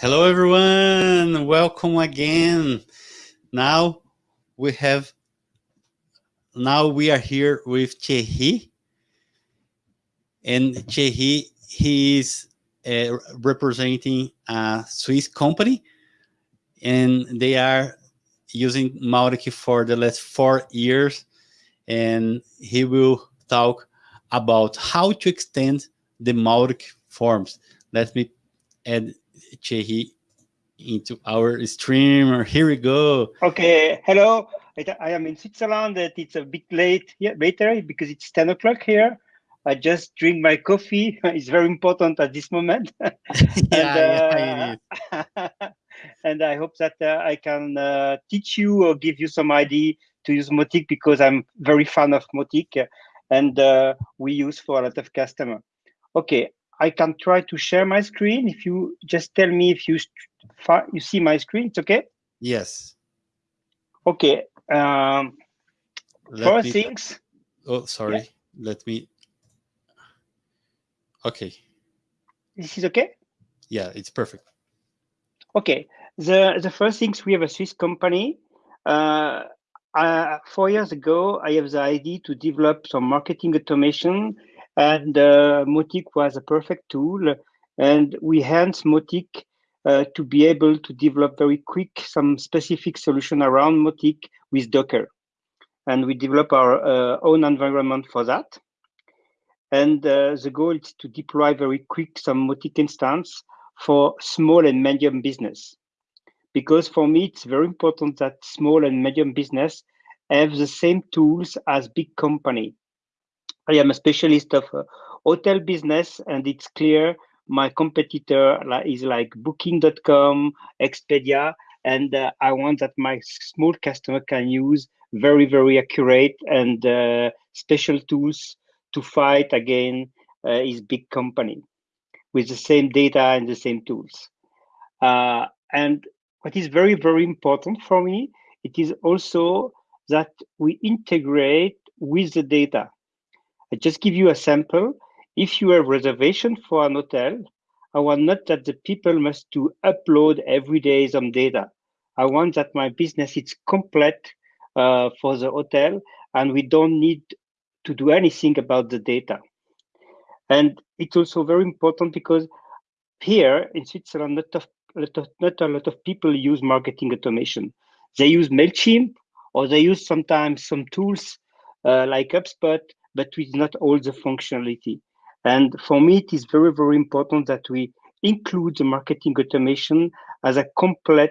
Hello, everyone. Welcome again. Now we have, now we are here with Thierry. And Thierry, he is uh, representing a Swiss company and they are using Mautic for the last four years. And he will talk about how to extend the Mautic forms. Let me add Thierry into our stream. Here we go. Okay, hello. I am in Switzerland. It's a bit late here, later because it's 10 o'clock here. I just drink my coffee. It's very important at this moment. yeah, and, uh, yeah, and I hope that uh, I can uh, teach you or give you some idea to use Mautic because I'm very fan of Mautic and uh, we use for a lot of customer. Okay, I can try to share my screen. If you just tell me if you you see my screen, it's okay. Yes. Okay. Um, first me, things. Oh, sorry. Yeah. Let me. Okay. This is okay. Yeah, it's perfect. Okay. The the first things we have a Swiss company. Uh, uh, four years ago, I have the idea to develop some marketing automation and uh, Mautic was a perfect tool. And we enhanced Mautic uh, to be able to develop very quick some specific solution around Mautic with Docker. And we develop our uh, own environment for that. And uh, the goal is to deploy very quick some Mautic instance for small and medium business. Because for me, it's very important that small and medium business have the same tools as big company. I am a specialist of uh, hotel business, and it's clear my competitor is like Booking.com, Expedia, and uh, I want that my small customer can use very, very accurate and uh, special tools to fight again uh, his big company with the same data and the same tools. Uh, and what is very, very important for me, it is also that we integrate with the data. I just give you a sample. If you have reservation for an hotel, I want not that the people must to upload every day some data. I want that my business is complete uh, for the hotel and we don't need to do anything about the data. And it's also very important because here in Switzerland, not, of, not a lot of people use marketing automation. They use MailChimp or they use sometimes some tools uh, like HubSpot but with not all the functionality. And for me, it is very, very important that we include the marketing automation as a complete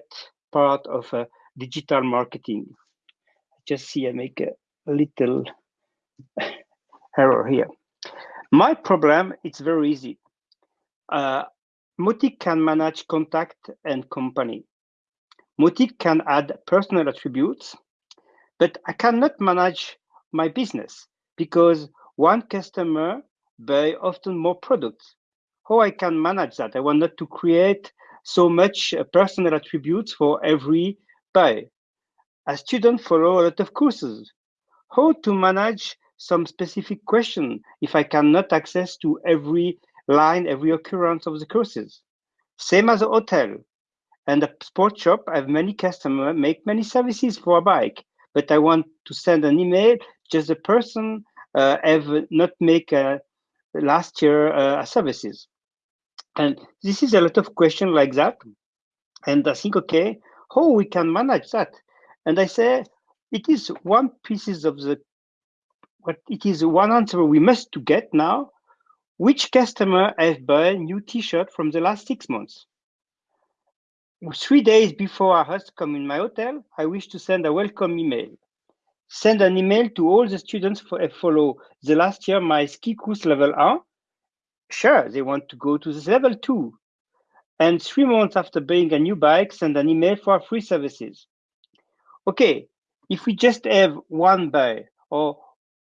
part of uh, digital marketing. Just see, I make a little error here. My problem, it's very easy. Uh, Mautic can manage contact and company. Mautic can add personal attributes, but I cannot manage my business because one customer buy often more products. How I can manage that? I want not to create so much uh, personal attributes for every buy. A student follow a lot of courses. How to manage some specific question if I cannot access to every line, every occurrence of the courses? Same as a hotel. And a sport shop, I have many customers make many services for a bike, but I want to send an email, just the person uh, have not make uh, last year uh, services. And this is a lot of question like that. And I think, okay, how we can manage that? And I say, it is one pieces of the, what it is one answer we must to get now. Which customer have bought new T-shirt from the last six months? Three days before I host come in my hotel, I wish to send a welcome email send an email to all the students for a follow the last year my ski course level 1. Sure, they want to go to this level 2. And three months after buying a new bike, send an email for free services. Okay, if we just have one buy or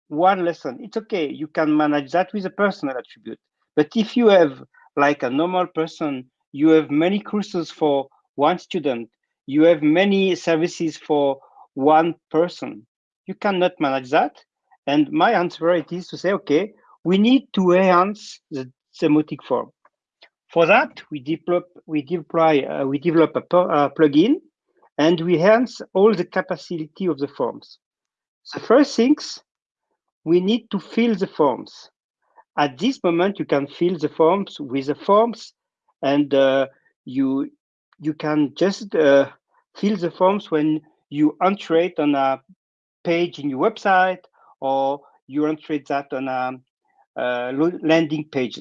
one lesson, it's okay. You can manage that with a personal attribute. But if you have like a normal person, you have many courses for one student, you have many services for one person you cannot manage that. And my answer it is to say, okay, we need to enhance the semantic form. For that, we develop we deploy uh, we develop a, a plugin, and we enhance all the capacity of the forms. The first things we need to fill the forms. At this moment, you can fill the forms with the forms, and uh, you you can just uh, fill the forms when you enter it on a page in your website or you want to enter that on a, a landing page.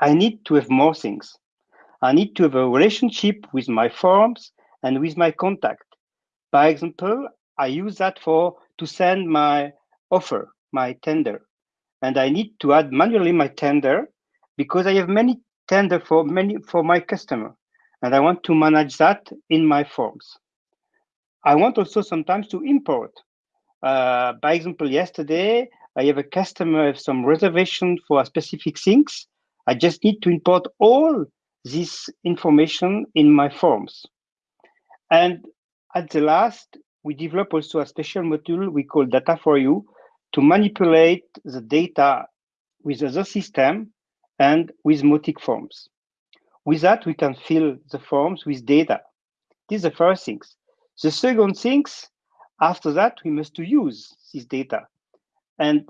I need to have more things. I need to have a relationship with my forms and with my contact. By example, I use that for to send my offer, my tender. And I need to add manually my tender because I have many tender for many for my customer. And I want to manage that in my forms. I want also sometimes to import. Uh, by example, yesterday, I have a customer have some reservation for specific things. I just need to import all this information in my forms. And at the last, we develop also a special module we call data for you to manipulate the data with other system and with Mautic forms. With that, we can fill the forms with data. This is the first things. The second things, after that, we must use this data. And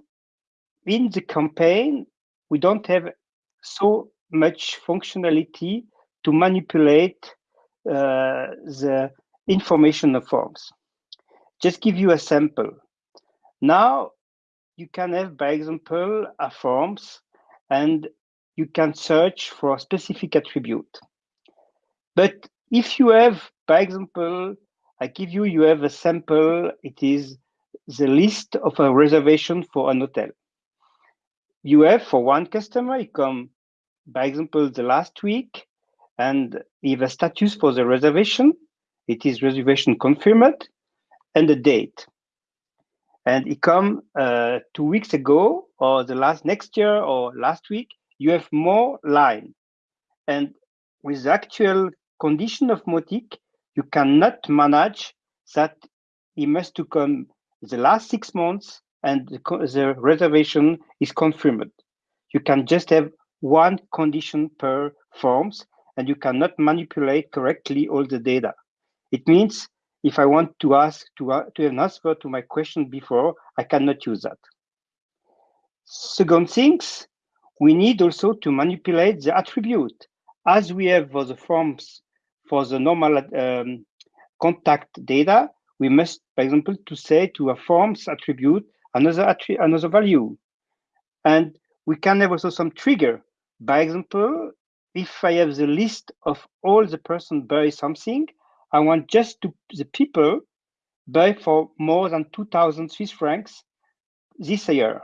in the campaign, we don't have so much functionality to manipulate uh, the information of forms. Just give you a sample. Now you can have, by example, a forms and you can search for a specific attribute. But if you have, by example, I give you, you have a sample, it is the list of a reservation for an hotel. You have for one customer, you come, by example, the last week, and have a status for the reservation. It is reservation confirmed, and the date. And it come uh, two weeks ago, or the last next year, or last week, you have more line. And with the actual condition of Mautic, you cannot manage that it must to come the last six months and the, the reservation is confirmed. You can just have one condition per forms and you cannot manipulate correctly all the data. It means if I want to ask to, uh, to have an answer to my question before, I cannot use that. Second things, we need also to manipulate the attribute. As we have for the forms for the normal um, contact data, we must, for example, to say to a forms attribute another attri another value. And we can have also some trigger. By example, if I have the list of all the person buy something, I want just to the people buy for more than 2000 Swiss francs this year.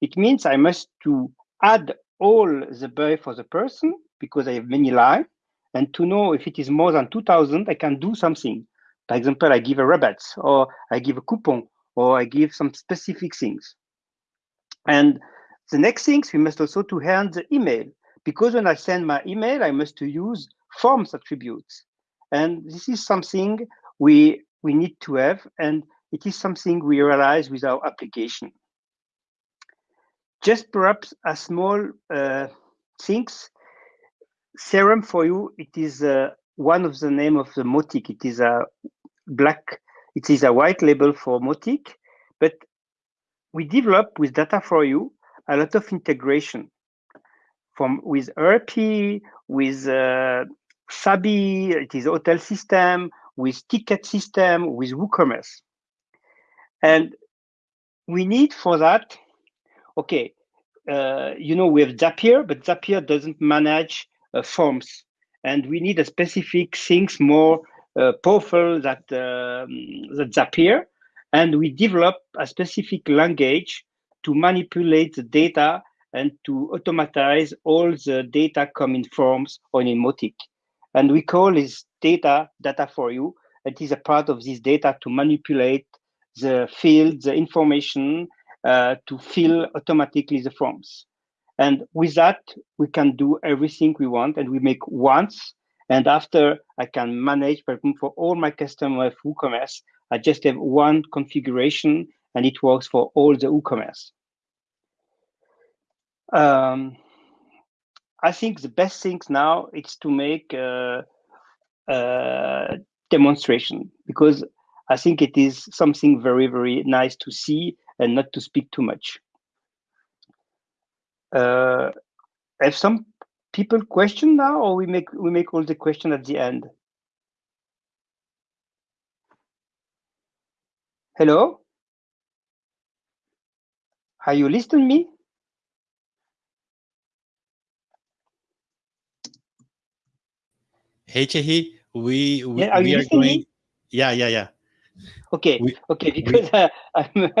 It means I must to add all the buy for the person because I have many lines and to know if it is more than 2000 i can do something. For example i give a rabatt or i give a coupon or i give some specific things. And the next things we must also to hand the email. Because when i send my email i must to use forms attributes. And this is something we we need to have and it is something we realize with our application. Just perhaps a small uh, things CRM for you, it is uh, one of the name of the Mautic. It is a black, it is a white label for Mautic, but we develop with data for you a lot of integration from with ERP, with uh, Sabi, it is hotel system, with ticket system, with WooCommerce. And we need for that, okay, uh, you know, we have Zapier, but Zapier doesn't manage forms. And we need a specific things more uh, powerful that, um, that Zapier. And we develop a specific language to manipulate the data and to automatize all the data coming forms on Mautic. And we call this data data for you. It is a part of this data to manipulate the field, the information uh, to fill automatically the forms. And with that, we can do everything we want and we make once. And after I can manage, for all my customers of WooCommerce, I just have one configuration and it works for all the WooCommerce. Um, I think the best things now is to make a, a demonstration because I think it is something very, very nice to see and not to speak too much. Uh, have some people question now, or we make we make all the question at the end? Hello? Are you listening me? Hey Chehi, we we, Yeah, are we are going. Yeah, yeah, yeah, Okay, We- okay, because uh, I'm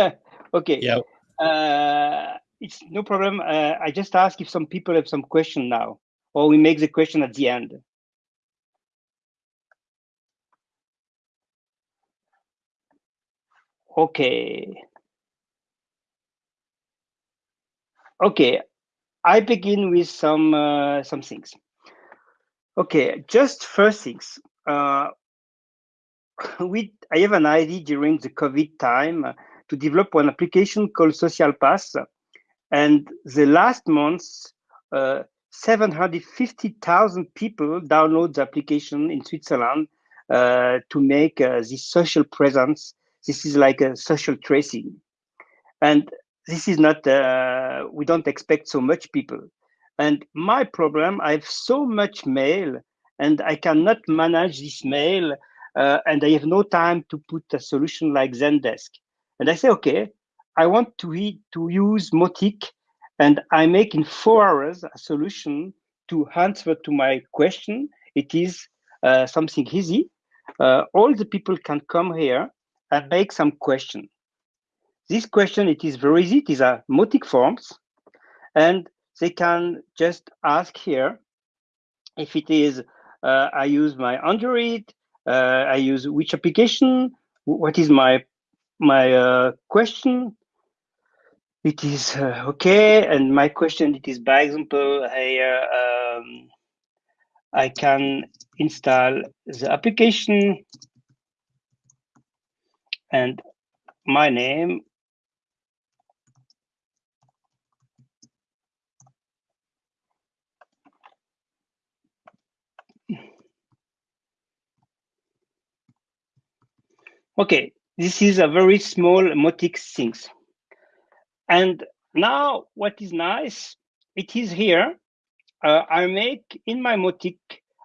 okay. yeah. Uh, it's no problem. Uh, I just ask if some people have some question now, or we make the question at the end. Okay. Okay, I begin with some uh, some things. Okay, just first things. Uh, we I have an idea during the COVID time to develop one application called Social Pass, and the last month, uh, 750,000 people download the application in Switzerland uh, to make uh, this social presence. This is like a social tracing, and this is not. Uh, we don't expect so much people. And my problem, I have so much mail, and I cannot manage this mail, uh, and I have no time to put a solution like Zendesk. And I say, okay, I want to to use Mautic, and I make in four hours a solution to answer to my question. It is uh, something easy. Uh, all the people can come here and make some question. This question, it is very easy. It is a Mautic forms, and they can just ask here if it is uh, I use my Android, uh, I use which application, what is my my uh, question. It is uh, okay, and my question it is by example here um, I can install the application and my name Okay, this is a very small Mautic things. And now what is nice, it is here. Uh, I make in my Mautic,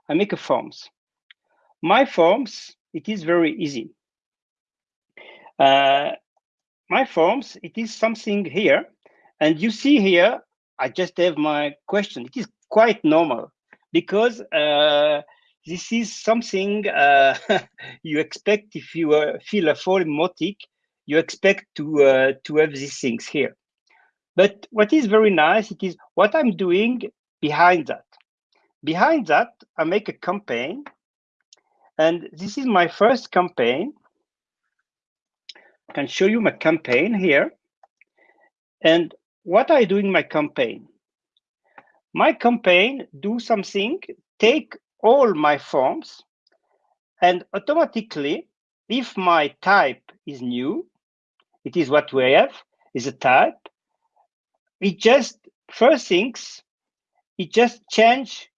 I make a forms. My forms, it is very easy. Uh, my forms, it is something here. And you see here, I just have my question. It is quite normal because uh, this is something uh, you expect if you uh, fill a form Mautic, you expect to uh, to have these things here. But what is very nice, it is what I'm doing behind that. Behind that, I make a campaign, and this is my first campaign. I can show you my campaign here. And what I do in my campaign? My campaign do something, take all my forms, and automatically, if my type is new, it is what we have, is a type, it just, first things, it just change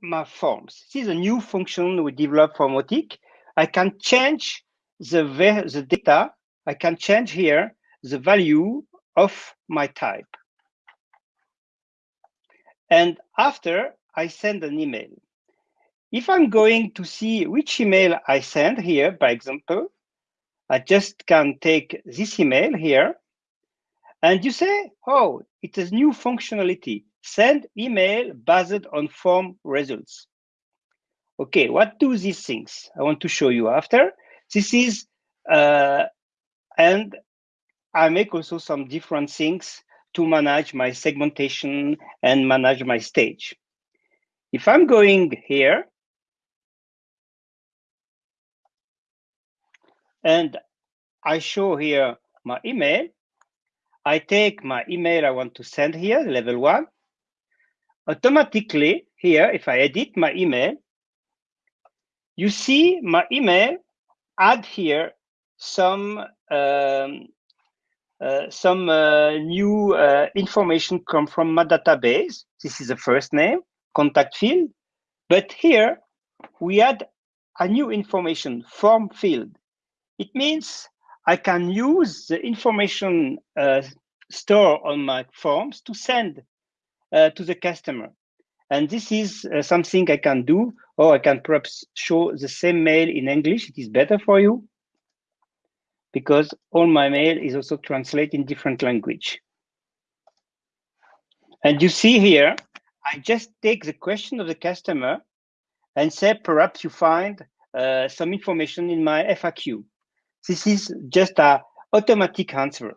my forms. This is a new function we developed for Mautic. I can change the, the data, I can change here the value of my type. And after I send an email. If I'm going to see which email I send here, by example, I just can take this email here and you say, oh, it is new functionality. Send email based on form results. Okay, what do these things? I want to show you after. This is, uh, and I make also some different things to manage my segmentation and manage my stage. If I'm going here and I show here my email, I take my email I want to send here, level one. Automatically here, if I edit my email, you see my email add here some um, uh, some uh, new uh, information come from my database. This is the first name, contact field. But here we add a new information, form field. It means I can use the information uh, store on my forms to send uh, to the customer. And this is uh, something I can do, or I can perhaps show the same mail in English. It is better for you because all my mail is also translated in different language. And you see here, I just take the question of the customer and say, perhaps you find uh, some information in my FAQ. This is just a automatic answer.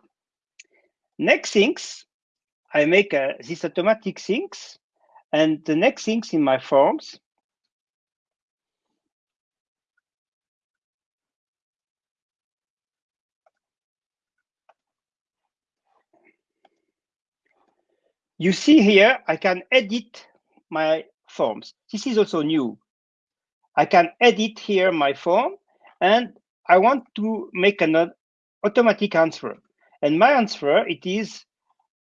Next things, I make uh, this automatic things, and the next things in my forms, you see here, I can edit my forms. This is also new. I can edit here my form and I want to make an automatic answer. And my answer, it is,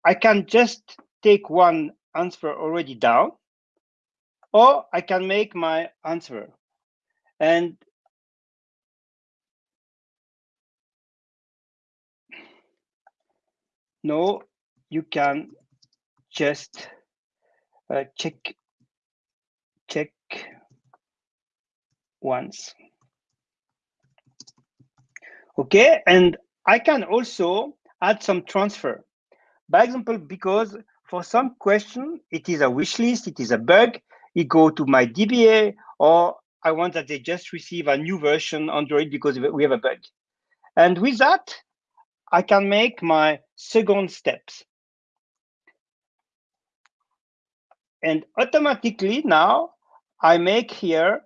I can just take one answer already down, or I can make my answer. And no, you can just uh, check check once. Okay, and I can also add some transfer. By example, because for some question, it is a wish list, it is a bug, it go to my DBA, or I want that they just receive a new version Android because we have a bug. And with that, I can make my second steps. And automatically now I make here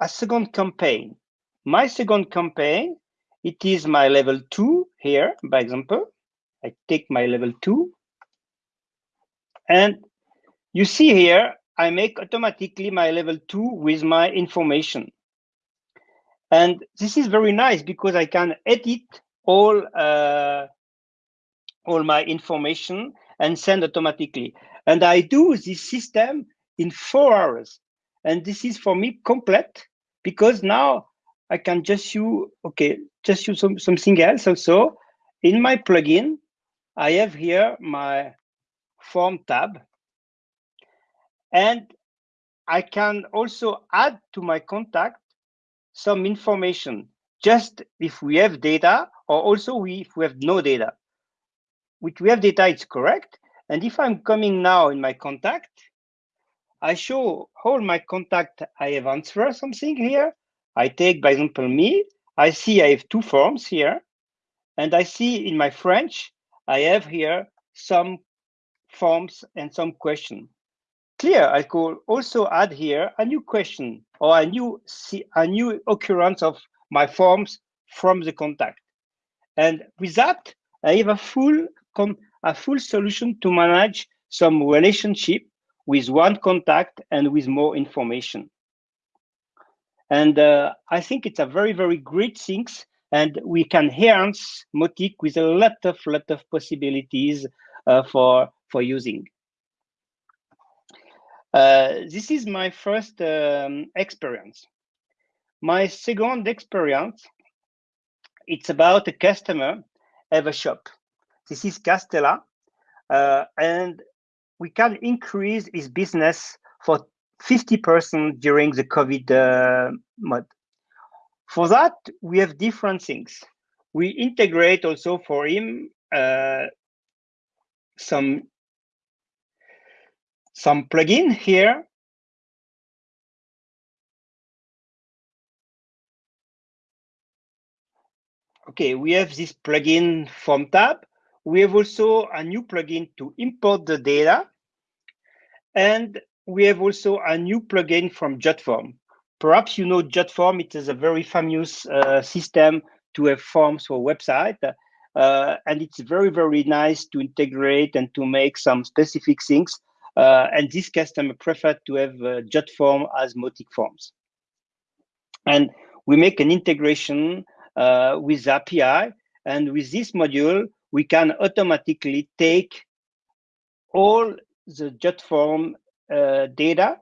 a second campaign. My second campaign, it is my level two here, by example. I take my level two. And you see here, I make automatically my level two with my information. And this is very nice because I can edit all uh, all my information and send automatically. And I do this system in four hours. And this is for me complete because now I can just use, okay, just use some, something else also. In my plugin, I have here my form tab. And I can also add to my contact some information, just if we have data or also we, if we have no data. If we have data, it's correct. And if I'm coming now in my contact, I show all my contact, I have answered something here. I take, by example, me. I see I have two forms here. And I see in my French, I have here some forms and some question. Clear, I could also add here a new question or a new, see a new occurrence of my forms from the contact. And with that, I have a full, a full solution to manage some relationship with one contact and with more information. And uh, I think it's a very, very great thing. And we can enhance Mautic with a lot of, lot of possibilities uh, for, for using. Uh, this is my first um, experience. My second experience, it's about a customer have a shop. This is Castella, uh, and we can increase his business for 50% during the COVID uh, mode. For that, we have different things. We integrate also for him uh, some some plugin here. Okay, we have this plugin form tab we have also a new plugin to import the data. And we have also a new plugin from JotForm. Perhaps you know JotForm, it is a very famous uh, system to have forms for website. Uh, and it's very, very nice to integrate and to make some specific things. Uh, and this customer preferred to have uh, JotForm as Mautic forms. And we make an integration uh, with API. And with this module, we can automatically take all the JotForm uh, data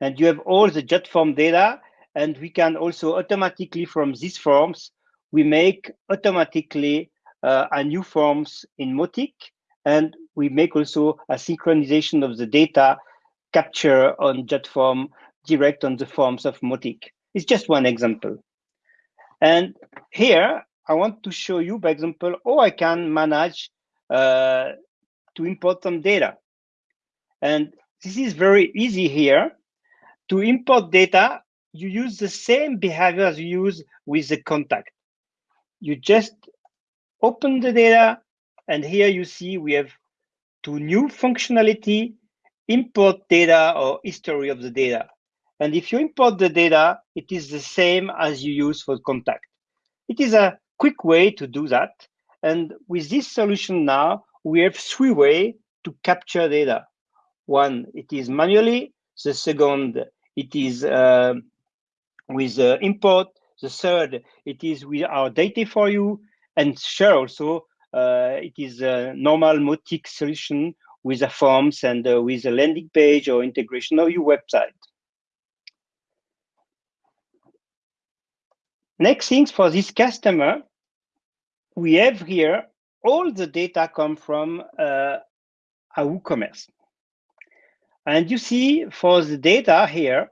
and you have all the JotForm data and we can also automatically from these forms we make automatically uh, a new forms in Mautic and we make also a synchronization of the data capture on JotForm direct on the forms of Mautic. It's just one example. And here I want to show you, by example, how I can manage uh, to import some data. And this is very easy here. To import data, you use the same behavior as you use with the contact. You just open the data, and here you see we have two new functionality, import data or history of the data. And if you import the data, it is the same as you use for contact. It is a quick way to do that. And with this solution now, we have three ways to capture data. One, it is manually. The second, it is uh, with uh, import. The third, it is with our data for you. And sure, also, uh, it is a normal Mautic solution with a forms and uh, with a landing page or integration of your website. Next things for this customer, we have here all the data come from uh, WooCommerce. And you see for the data here,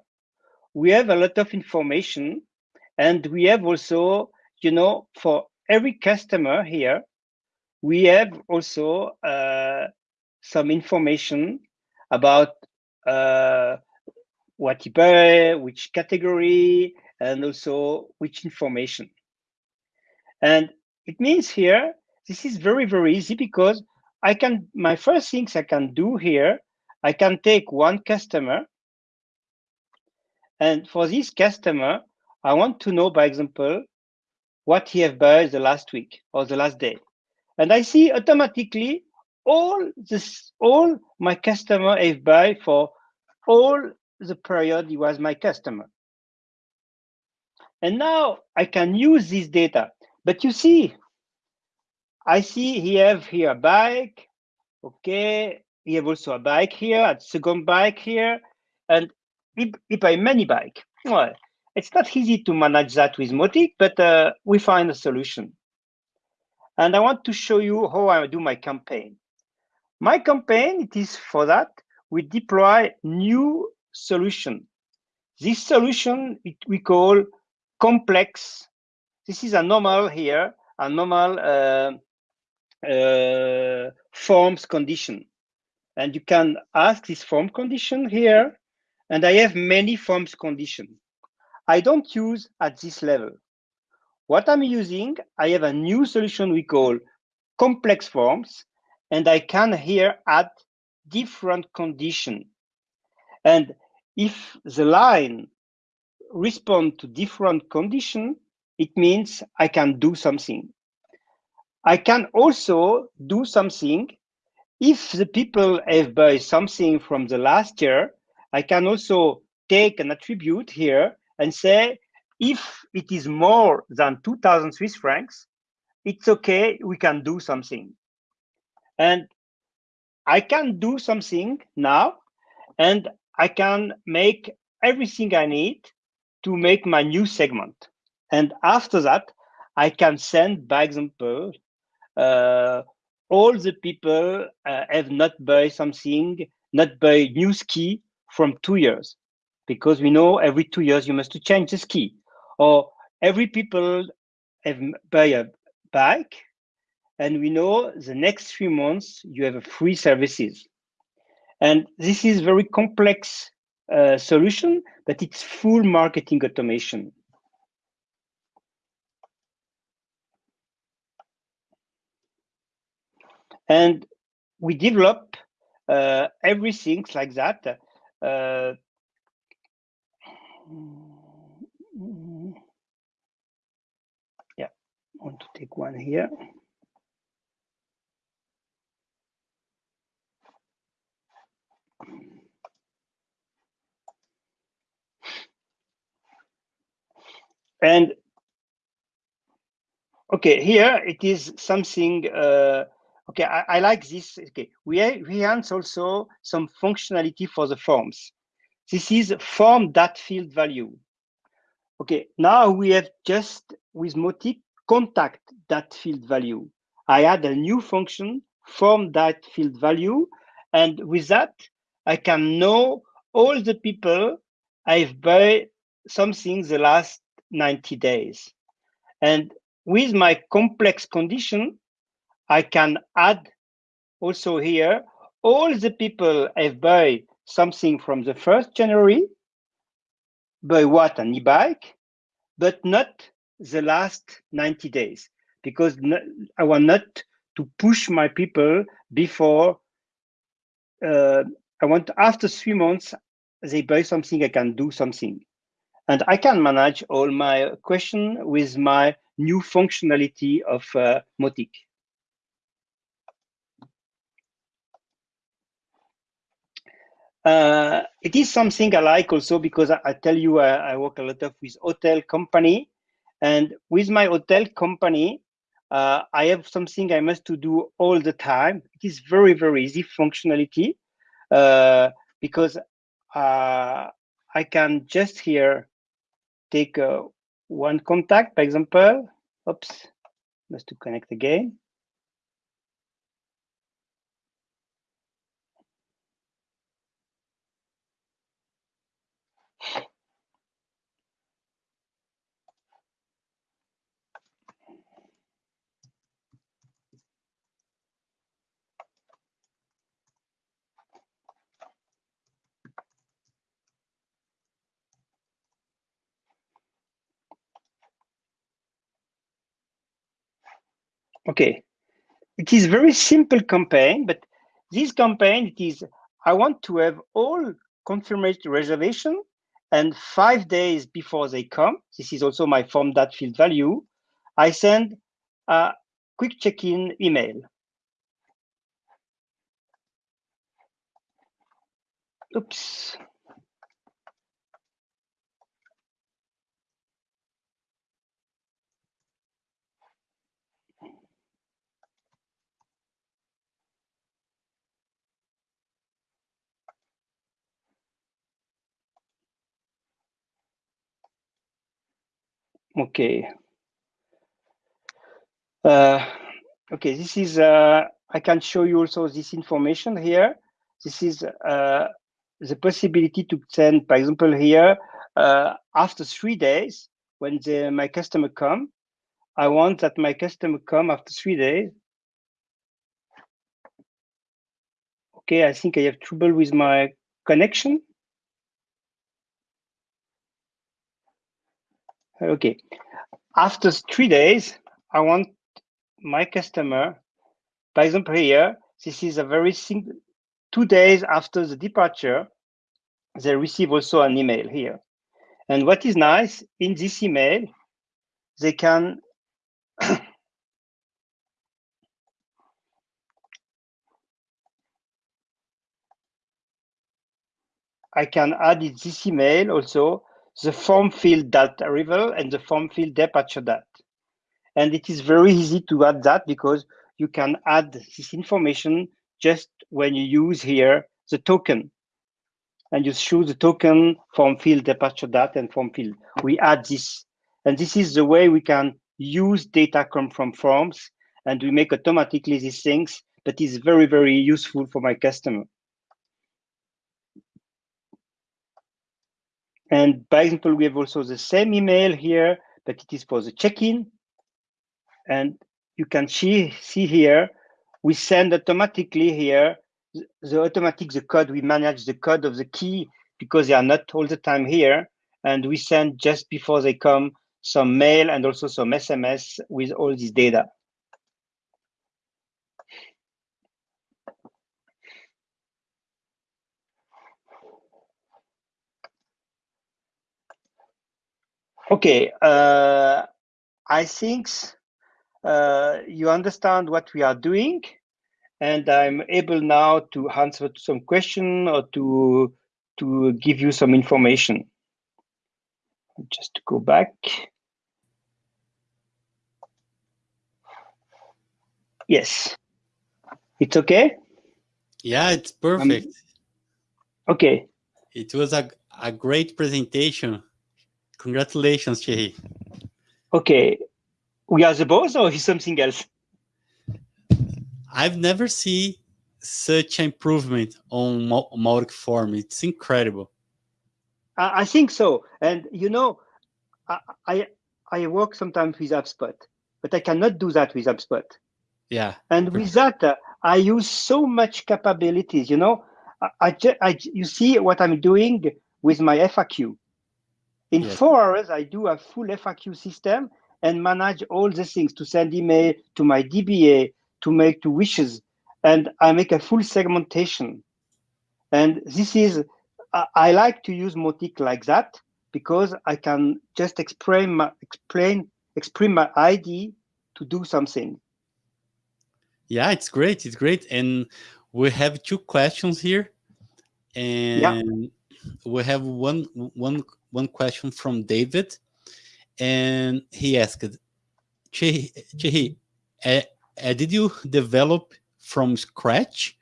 we have a lot of information and we have also, you know, for every customer here, we have also uh, some information about uh, what he buy, which category, and also which information. And it means here, this is very, very easy because I can, my first things I can do here, I can take one customer. And for this customer, I want to know, by example, what he have bought the last week or the last day. And I see automatically all this, all my customer have buy for all the period he was my customer. And now I can use this data. But you see, I see he have here a bike. Okay, he have also a bike here, a second bike here, and he buy many bike. Well, it's not easy to manage that with Mautic, but uh, we find a solution. And I want to show you how I do my campaign. My campaign, it is for that, we deploy new solution. This solution it, we call complex. This is a normal here, a normal uh, uh, forms condition. And you can ask this form condition here. And I have many forms condition. I don't use at this level. What I'm using, I have a new solution we call complex forms, and I can here add different condition. And if the line respond to different condition, it means I can do something. I can also do something if the people have bought something from the last year, I can also take an attribute here and say, if it is more than 2000 Swiss francs, it's okay, we can do something. And I can do something now, and I can make everything I need to make my new segment. And after that, I can send, by example, uh, all the people uh, have not buy something, not buy new ski from two years, because we know every two years you must to change the ski, or every people have buy a bike, and we know the next three months you have free services, and this is very complex uh, solution, but it's full marketing automation. And we develop uh, everything like that. Uh, yeah, I want to take one here. And okay, here it is something, uh, okay, I, I, like this. Okay, we, we enhance also some functionality for the forms. This is form that field value. Okay, now we have just with Mautic contact that field value. I add a new function from that field value. And with that, I can know all the people I've bought something the last 90 days. And with my complex condition, I can add also here all the people I've bought something from the 1st January, buy what an e-bike, but not the last 90 days, because I want not to push my people before uh, I want after three months, they buy something, I can do something. And I can manage all my question with my new functionality of uh, Mautic. Uh, it is something I like also because I, I tell you I, I, work a lot of with hotel company, and with my hotel company, uh, I have something I must to do all the time. It is very very easy functionality uh, because uh, I can just here take uh, one contact, for example. Oops, must to connect again. Okay, it is very simple campaign, but this campaign it is I want to have all confirmation reservation and five days before they come, this is also my form that field value, I send a quick check-in email. Oops. Okay. Uh, okay, this is, uh, I can show you also this information here. This is uh, the possibility to send, for example, here, uh, after three days, when the, my customer come, I want that my customer come after three days. Okay, I think I have trouble with my connection. Okay. After three days, I want my customer, for example, here, this is a very simple, two days after the departure, they receive also an email here. And what is nice, in this email, they can I can add this email also the form field that arrival and the form field departure date. And it is very easy to add that because you can add this information just when you use here the token. And you choose the token form field departure date and form field. We add this. And this is the way we can use data come from forms and we make automatically these things that is very, very useful for my customer. And by example, we have also the same email here, but it is for the check-in. And you can see, see here, we send automatically here the automatic the code. We manage the code of the key because they are not all the time here. And we send just before they come some mail and also some SMS with all this data. Okay, uh, I think uh, you understand what we are doing, and I'm able now to answer some question or to to give you some information. Just to go back. Yes. It's okay? Yeah, it's perfect. Um, okay. It was a, a great presentation. Congratulations, Thierry. Okay. We are the boss or is something else? I've never seen such improvement on Mautic form. It's incredible. I, I think so. And you know, I, I, I work sometimes with HubSpot, but I cannot do that with HubSpot. Yeah. And with that, uh, I use so much capabilities. You know, I, I, I, you see what I'm doing with my FAQ. In yes. four hours, I do a full FAQ system and manage all the things to send email to my DBA, to make to wishes, and I make a full segmentation. And this is, I, I like to use Mautic like that because I can just explain my, explain, express my ID to do something. Yeah, it's great. It's great. And we have two questions here. And yeah. We have one one one question from David. And he asked, Chehi, uh, uh, did you develop from scratch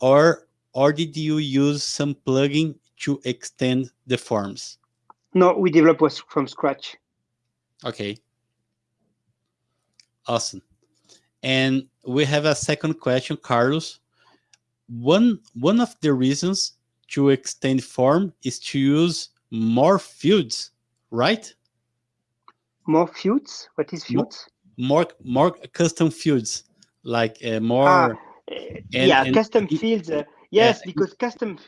or or did you use some plugin to extend the forms? No, we developed from scratch. Okay. Awesome. And we have a second question, Carlos. One, one of the reasons to extend form is to use more fields, right? More fields? What is fields? More, more, custom fields, like uh, more. Ah, and, yeah, and, custom fields. Uh, yes, because custom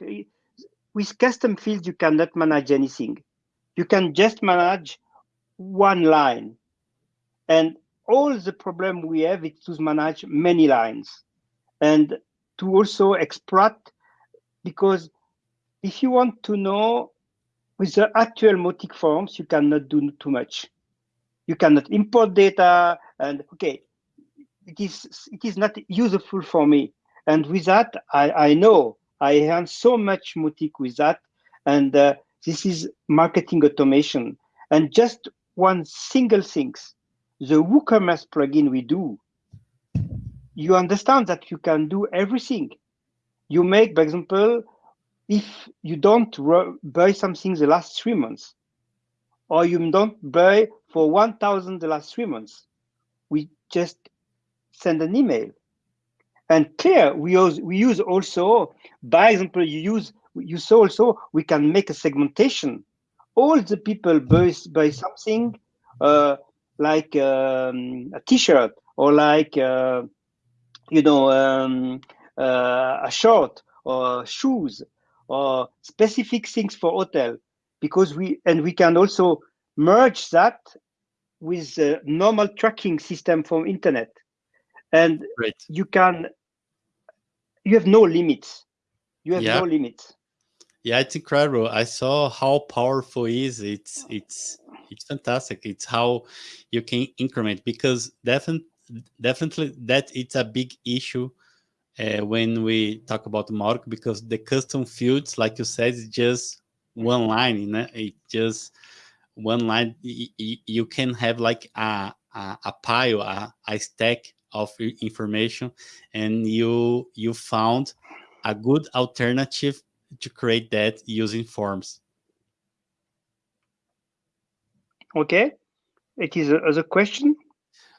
with custom fields you cannot manage anything. You can just manage one line, and all the problem we have is to manage many lines and to also extract because if you want to know with the actual Mautic forms, you cannot do too much. You cannot import data and okay, it is it is not useful for me. And with that, I, I know I earn so much Mautic with that. And uh, this is marketing automation. And just one single thing, the WooCommerce plugin we do, you understand that you can do everything. You make, for example, if you don't buy something the last three months, or you don't buy for 1,000 the last three months, we just send an email. And clear, we use, we use also, by example, you use, you saw also, we can make a segmentation. All the people buy, buy something, uh, like um, a t-shirt or like uh, you know um, uh, a shirt or shoes or specific things for hotel because we and we can also merge that with the normal tracking system from internet. And right. you can you have no limits. You have yeah. no limits. Yeah it's incredible. I saw how powerful is. It's it's it's fantastic. It's how you can increment because definitely definitely that it's a big issue uh, when we talk about Mautic because the custom fields like you said is just one line you know it just one line you can have like a, a, a pile a, a stack of information and you you found a good alternative to create that using forms Okay. It is a, as a question?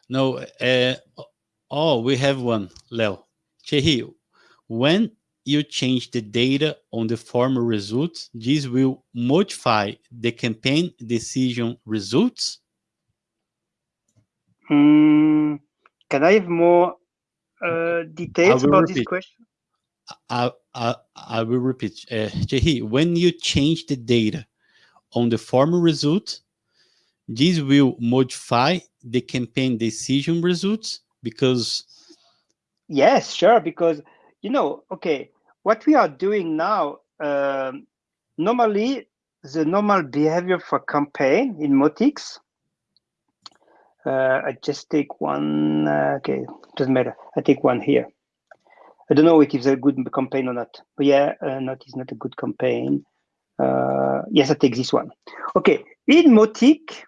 No. Uh, oh, we have one, Leo. Chehi, when you change the data on the form results, this will modify the campaign decision results? Mm, can I have more uh, details about repeat. this question? I, I, I will repeat. Uh, Chehi, when you change the data on the form result, this will modify the campaign decision results because yes sure because you know okay what we are doing now um, normally the normal behavior for campaign in Motix, uh, I just take one uh, okay doesn't matter I take one here. I don't know if it's a good campaign or not but yeah uh, not is not a good campaign. Uh, yes I take this one. Okay in Mautic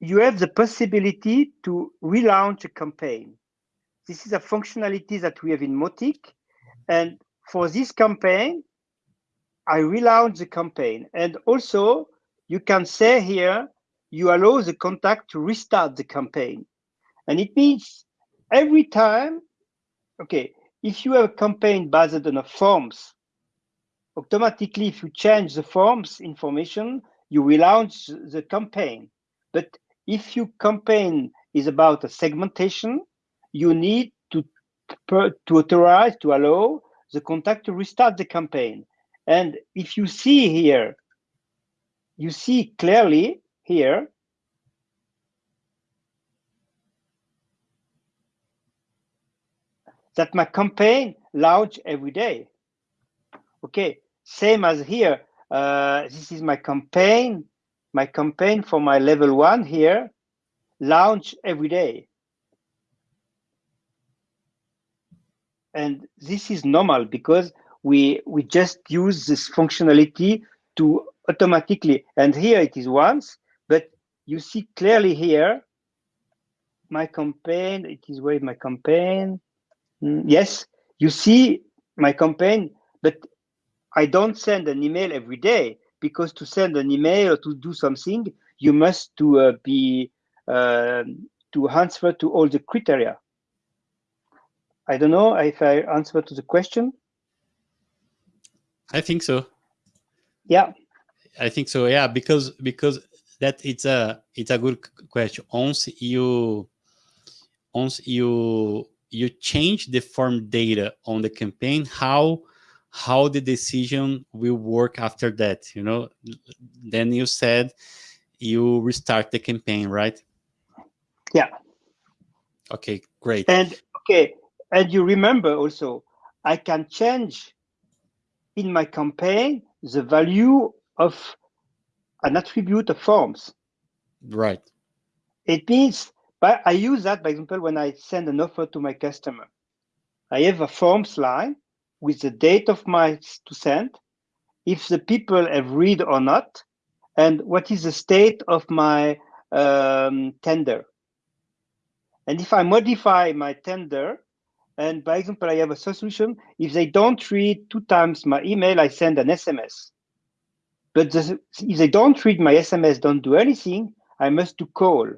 you have the possibility to relaunch a campaign. This is a functionality that we have in Mautic. And for this campaign, I relaunch the campaign. And also, you can say here, you allow the contact to restart the campaign. And it means every time, okay, if you have a campaign based on a forms, automatically, if you change the forms information, you relaunch the campaign. But if your campaign is about a segmentation, you need to, to authorize, to allow the contact to restart the campaign. And if you see here, you see clearly here, that my campaign launch every day. Okay, same as here. Uh, this is my campaign, my campaign for my level one here, launch every day. And this is normal because we we just use this functionality to automatically, and here it is once, but you see clearly here, my campaign, it is where my campaign, mm, yes, you see my campaign, but I don't send an email every day because to send an email or to do something, you must to uh, be uh, to answer to all the criteria. I don't know if I answer to the question. I think so. Yeah. I think so. Yeah, because because that it's a it's a good question. Once you once you you change the form data on the campaign, how how the decision will work after that you know then you said you restart the campaign right yeah okay great and okay and you remember also i can change in my campaign the value of an attribute of forms. Right. It means but i use that by example when i send an offer to my customer. I have a forms line with the date of my to send, if the people have read or not, and what is the state of my um, tender. And if I modify my tender, and by example, I have a solution, if they don't read two times my email, I send an SMS. But the, if they don't read my SMS, don't do anything, I must do call.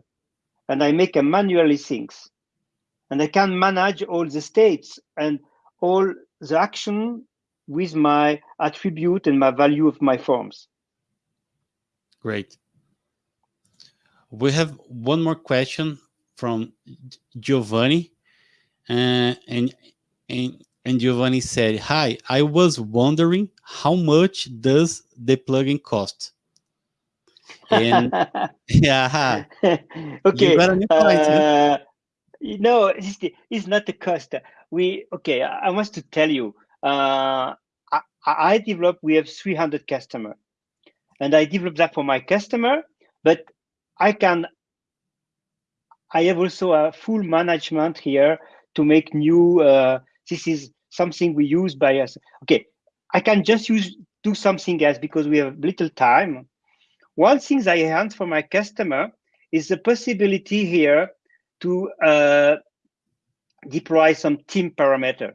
And I make a manually things. And I can manage all the states and all the action with my attribute and my value of my forms. Great. We have one more question from Giovanni. Uh, and, and, and Giovanni said, hi, I was wondering how much does the plugin cost? And yeah, okay. You, uh, no, it's, it's not the cost we okay i want to tell you uh, I, I develop we have 300 customer and i develop that for my customer but i can i have also a full management here to make new uh, this is something we use by us. Okay i can just use do something else because we have little time. One thing i have for my customer is the possibility here to uh, deploy some team parameter.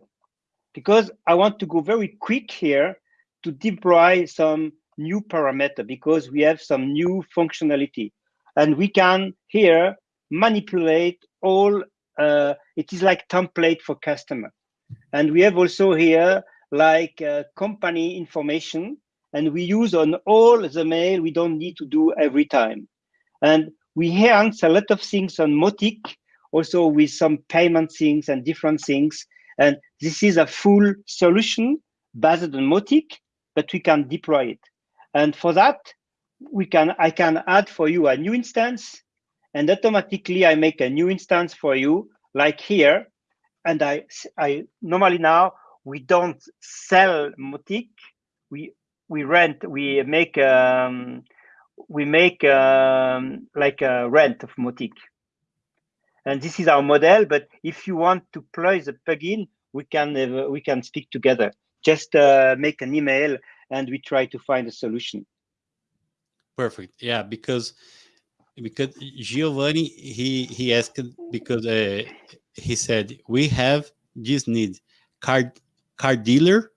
Because I want to go very quick here to deploy some new parameter because we have some new functionality. And we can here manipulate all uh, it is like template for customer and we have also here like uh, company information and we use on all the mail we don't need to do every time and we answer a lot of things on Mautic also with some payment things and different things. And this is a full solution based on Mautic, but we can deploy it. And for that, we can I can add for you a new instance, and automatically I make a new instance for you, like here. And I I normally now we don't sell Mautic, we we rent, we make um, we make um, like a rent of Mautic. And this is our model. But if you want to play the plugin, we can we can speak together. Just uh, make an email, and we try to find a solution. Perfect. Yeah, because because Giovanni he he asked because uh, he said, we have this need, car, car dealer,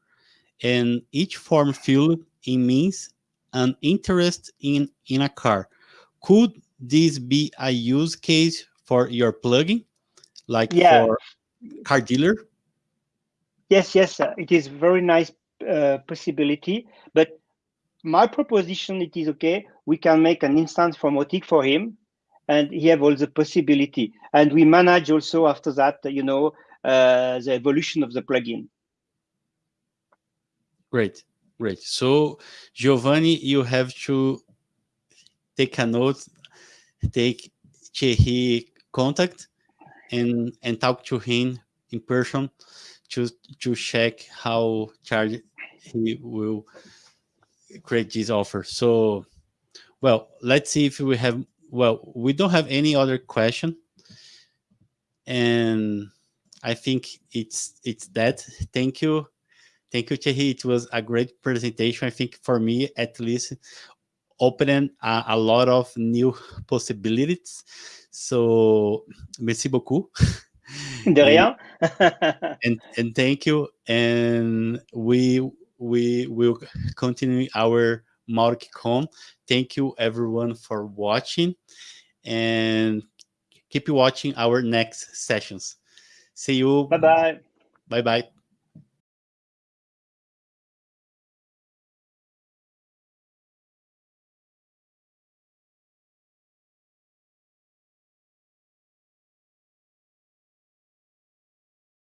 and each form filled in means an interest in, in a car. Could this be a use case for your plugin, like Yeah. for car dealer? Yes, yes, it is very nice uh, possibility. But my proposition, it is okay. We can make an instance for Mautic for him, and he have all the possibility. And we manage also after that, you know, uh, the evolution of the plugin. Great, great. So Giovanni, you have to take a note, take Thierry contact and and talk to him in person to to check how charge he will create this offer. So well, let's see if we have well, we don't have any other question. And I think it's it's that. Thank you. Thank you, Thierry. It was a great presentation. I think for me, at least, opening a, a lot of new possibilities. So, merci beaucoup. De rien. and and thank you. And we we will continue our MautiCon. Thank you everyone for watching, and keep watching our next sessions. See you. bye bye. Bye bye.